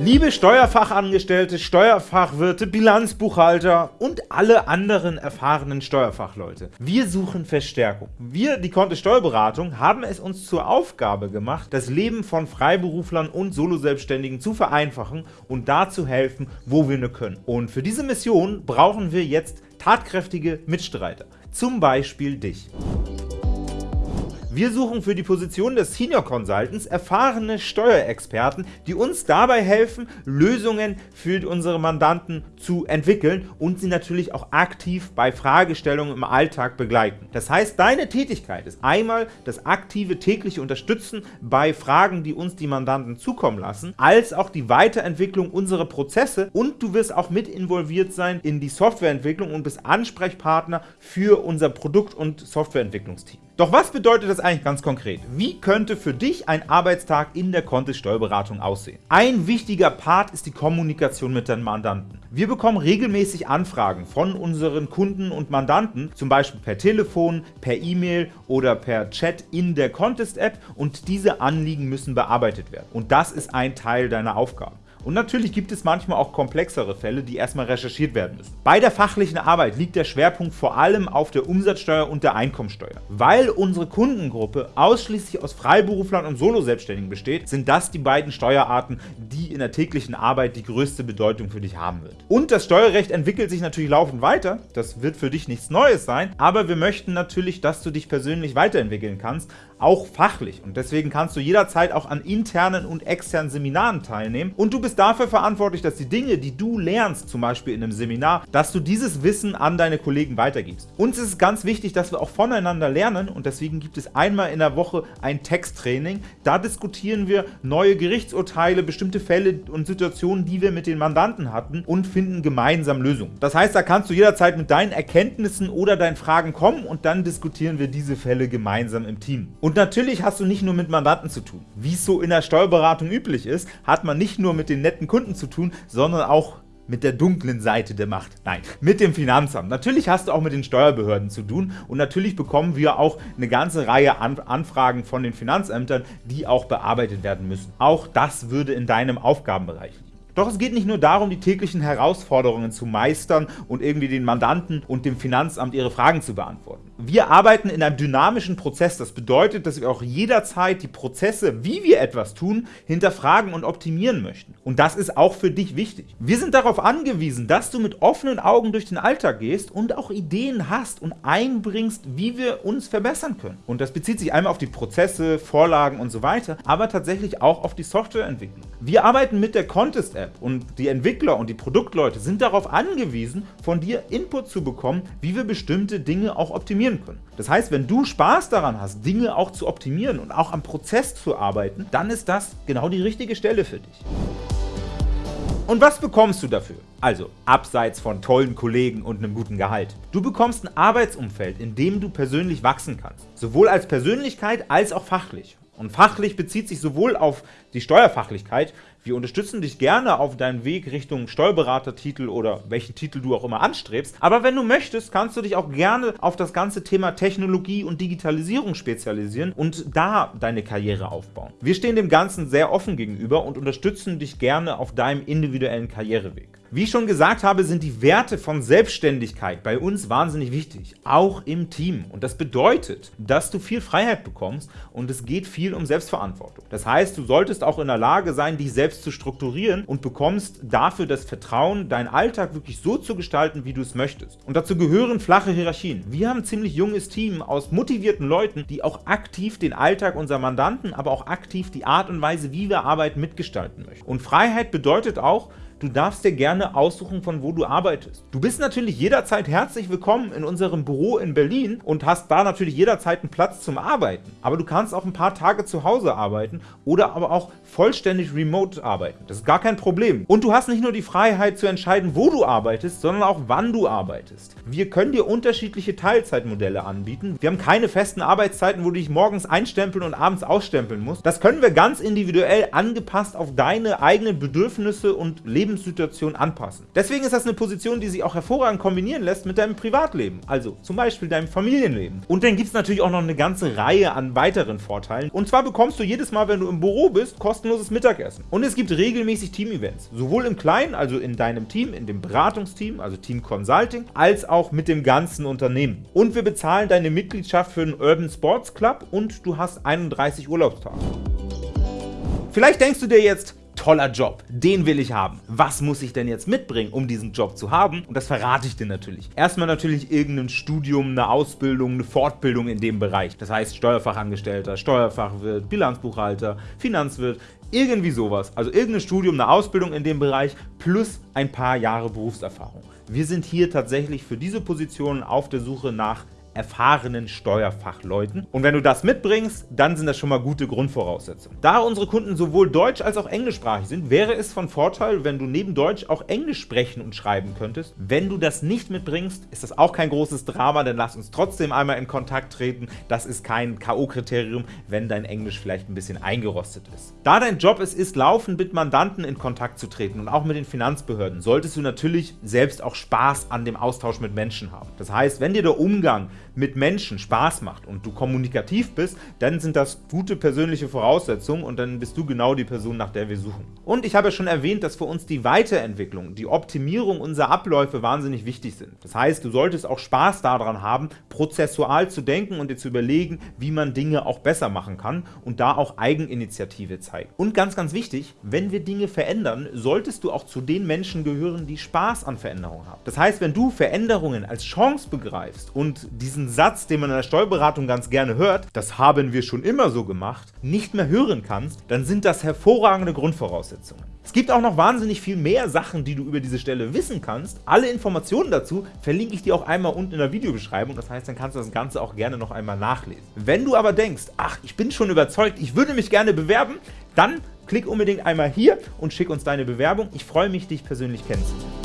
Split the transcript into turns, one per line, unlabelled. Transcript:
Liebe Steuerfachangestellte, Steuerfachwirte, Bilanzbuchhalter und alle anderen erfahrenen Steuerfachleute. Wir suchen Verstärkung. Wir, die Kontist Steuerberatung, haben es uns zur Aufgabe gemacht, das Leben von Freiberuflern und Soloselbstständigen zu vereinfachen und da zu helfen, wo wir nur können. Und für diese Mission brauchen wir jetzt tatkräftige Mitstreiter, zum Beispiel dich. Wir suchen für die Position des Senior Consultants erfahrene Steuerexperten, die uns dabei helfen, Lösungen für unsere Mandanten zu entwickeln und sie natürlich auch aktiv bei Fragestellungen im Alltag begleiten. Das heißt, deine Tätigkeit ist einmal das aktive tägliche Unterstützen bei Fragen, die uns die Mandanten zukommen lassen, als auch die Weiterentwicklung unserer Prozesse und du wirst auch mit involviert sein in die Softwareentwicklung und bist Ansprechpartner für unser Produkt- und Softwareentwicklungsteam. Doch was bedeutet das eigentlich ganz konkret? Wie könnte für dich ein Arbeitstag in der Contest Steuerberatung aussehen? Ein wichtiger Part ist die Kommunikation mit deinen Mandanten. Wir bekommen regelmäßig Anfragen von unseren Kunden und Mandanten, zum Beispiel per Telefon, per E-Mail oder per Chat in der Contest App und diese Anliegen müssen bearbeitet werden. Und das ist ein Teil deiner Aufgaben. Und natürlich gibt es manchmal auch komplexere Fälle, die erstmal recherchiert werden müssen. Bei der fachlichen Arbeit liegt der Schwerpunkt vor allem auf der Umsatzsteuer und der Einkommensteuer. Weil unsere Kundengruppe ausschließlich aus Freiberuflern und Soloselbstständigen besteht, sind das die beiden Steuerarten, die in der täglichen Arbeit die größte Bedeutung für dich haben wird. Und das Steuerrecht entwickelt sich natürlich laufend weiter, das wird für dich nichts Neues sein, aber wir möchten natürlich, dass du dich persönlich weiterentwickeln kannst, auch fachlich. Und deswegen kannst du jederzeit auch an internen und externen Seminaren teilnehmen und du bist dafür verantwortlich, dass die Dinge, die du lernst, zum Beispiel in einem Seminar, dass du dieses Wissen an deine Kollegen weitergibst. Uns ist es ganz wichtig, dass wir auch voneinander lernen und deswegen gibt es einmal in der Woche ein Texttraining. Da diskutieren wir neue Gerichtsurteile, bestimmte Fälle und Situationen, die wir mit den Mandanten hatten und finden gemeinsam Lösungen. Das heißt, da kannst du jederzeit mit deinen Erkenntnissen oder deinen Fragen kommen und dann diskutieren wir diese Fälle gemeinsam im Team. Und natürlich hast du nicht nur mit Mandanten zu tun. Wie es so in der Steuerberatung üblich ist, hat man nicht nur mit den netten Kunden zu tun, sondern auch mit der dunklen Seite der Macht. Nein, mit dem Finanzamt. Natürlich hast du auch mit den Steuerbehörden zu tun und natürlich bekommen wir auch eine ganze Reihe an Anfragen von den Finanzämtern, die auch bearbeitet werden müssen. Auch das würde in deinem Aufgabenbereich liegen. Doch es geht nicht nur darum, die täglichen Herausforderungen zu meistern und irgendwie den Mandanten und dem Finanzamt ihre Fragen zu beantworten. Wir arbeiten in einem dynamischen Prozess. Das bedeutet, dass wir auch jederzeit die Prozesse, wie wir etwas tun, hinterfragen und optimieren möchten. Und das ist auch für dich wichtig. Wir sind darauf angewiesen, dass du mit offenen Augen durch den Alltag gehst und auch Ideen hast und einbringst, wie wir uns verbessern können. Und das bezieht sich einmal auf die Prozesse, Vorlagen und so weiter, aber tatsächlich auch auf die Softwareentwicklung. Wir arbeiten mit der Contest App und die Entwickler und die Produktleute sind darauf angewiesen, von dir Input zu bekommen, wie wir bestimmte Dinge auch optimieren optimieren können. Das heißt, wenn du Spaß daran hast, Dinge auch zu optimieren und auch am Prozess zu arbeiten, dann ist das genau die richtige Stelle für dich. Und was bekommst du dafür? Also, abseits von tollen Kollegen und einem guten Gehalt. Du bekommst ein Arbeitsumfeld, in dem du persönlich wachsen kannst. Sowohl als Persönlichkeit als auch fachlich. Und fachlich bezieht sich sowohl auf die Steuerfachlichkeit, wir unterstützen dich gerne auf deinem Weg Richtung Steuerberatertitel oder welchen Titel du auch immer anstrebst, aber wenn du möchtest, kannst du dich auch gerne auf das ganze Thema Technologie und Digitalisierung spezialisieren und da deine Karriere aufbauen. Wir stehen dem Ganzen sehr offen gegenüber und unterstützen dich gerne auf deinem individuellen Karriereweg. Wie ich schon gesagt habe, sind die Werte von Selbstständigkeit bei uns wahnsinnig wichtig, auch im Team. Und das bedeutet, dass du viel Freiheit bekommst und es geht viel um Selbstverantwortung. Das heißt, du solltest auch in der Lage sein, dich selbst zu strukturieren und bekommst dafür das Vertrauen, deinen Alltag wirklich so zu gestalten, wie du es möchtest. Und dazu gehören flache Hierarchien. Wir haben ein ziemlich junges Team aus motivierten Leuten, die auch aktiv den Alltag unserer Mandanten, aber auch aktiv die Art und Weise, wie wir arbeiten, mitgestalten möchten. Und Freiheit bedeutet auch, Du darfst dir gerne aussuchen, von wo du arbeitest. Du bist natürlich jederzeit herzlich willkommen in unserem Büro in Berlin und hast da natürlich jederzeit einen Platz zum Arbeiten. Aber du kannst auch ein paar Tage zu Hause arbeiten oder aber auch vollständig remote arbeiten. Das ist gar kein Problem. Und du hast nicht nur die Freiheit zu entscheiden, wo du arbeitest, sondern auch wann du arbeitest. Wir können dir unterschiedliche Teilzeitmodelle anbieten. Wir haben keine festen Arbeitszeiten, wo du dich morgens einstempeln und abends ausstempeln musst. Das können wir ganz individuell angepasst auf deine eigenen Bedürfnisse und Lebens Lebenssituation anpassen. Deswegen ist das eine Position, die sich auch hervorragend kombinieren lässt mit deinem Privatleben, also zum Beispiel deinem Familienleben. Und dann gibt es natürlich auch noch eine ganze Reihe an weiteren Vorteilen. Und zwar bekommst du jedes Mal, wenn du im Büro bist, kostenloses Mittagessen. Und es gibt regelmäßig Team-Events, sowohl im Kleinen, also in deinem Team, in dem Beratungsteam, also Team Consulting, als auch mit dem ganzen Unternehmen. Und wir bezahlen deine Mitgliedschaft für den Urban Sports Club und du hast 31 Urlaubstage. Vielleicht denkst du dir jetzt, toller Job, den will ich haben. Was muss ich denn jetzt mitbringen, um diesen Job zu haben? Und das verrate ich dir natürlich. Erstmal natürlich irgendein Studium, eine Ausbildung, eine Fortbildung in dem Bereich. Das heißt Steuerfachangestellter, Steuerfachwirt, Bilanzbuchhalter, Finanzwirt, irgendwie sowas. Also irgendein Studium, eine Ausbildung in dem Bereich plus ein paar Jahre Berufserfahrung. Wir sind hier tatsächlich für diese Positionen auf der Suche nach erfahrenen Steuerfachleuten. Und wenn du das mitbringst, dann sind das schon mal gute Grundvoraussetzungen. Da unsere Kunden sowohl deutsch- als auch englischsprachig sind, wäre es von Vorteil, wenn du neben Deutsch auch Englisch sprechen und schreiben könntest. Wenn du das nicht mitbringst, ist das auch kein großes Drama, denn lass uns trotzdem einmal in Kontakt treten. Das ist kein K.O.-Kriterium, wenn dein Englisch vielleicht ein bisschen eingerostet ist. Da dein Job es ist, laufend mit Mandanten in Kontakt zu treten und auch mit den Finanzbehörden, solltest du natürlich selbst auch Spaß an dem Austausch mit Menschen haben. Das heißt, wenn dir der Umgang mit Menschen Spaß macht und du kommunikativ bist, dann sind das gute persönliche Voraussetzungen und dann bist du genau die Person, nach der wir suchen. Und ich habe ja schon erwähnt, dass für uns die Weiterentwicklung, die Optimierung unserer Abläufe wahnsinnig wichtig sind. Das heißt, du solltest auch Spaß daran haben, prozessual zu denken und dir zu überlegen, wie man Dinge auch besser machen kann und da auch Eigeninitiative zeigen. Und ganz, ganz wichtig, wenn wir Dinge verändern, solltest du auch zu den Menschen gehören, die Spaß an Veränderungen haben. Das heißt, wenn du Veränderungen als Chance begreifst und diesen diesen Satz, den man in der Steuerberatung ganz gerne hört, das haben wir schon immer so gemacht, nicht mehr hören kannst, dann sind das hervorragende Grundvoraussetzungen. Es gibt auch noch wahnsinnig viel mehr Sachen, die du über diese Stelle wissen kannst. Alle Informationen dazu verlinke ich dir auch einmal unten in der Videobeschreibung, das heißt, dann kannst du das Ganze auch gerne noch einmal nachlesen. Wenn du aber denkst, ach, ich bin schon überzeugt, ich würde mich gerne bewerben, dann klick unbedingt einmal hier und schick uns deine Bewerbung. Ich freue mich, dich persönlich kennenzulernen.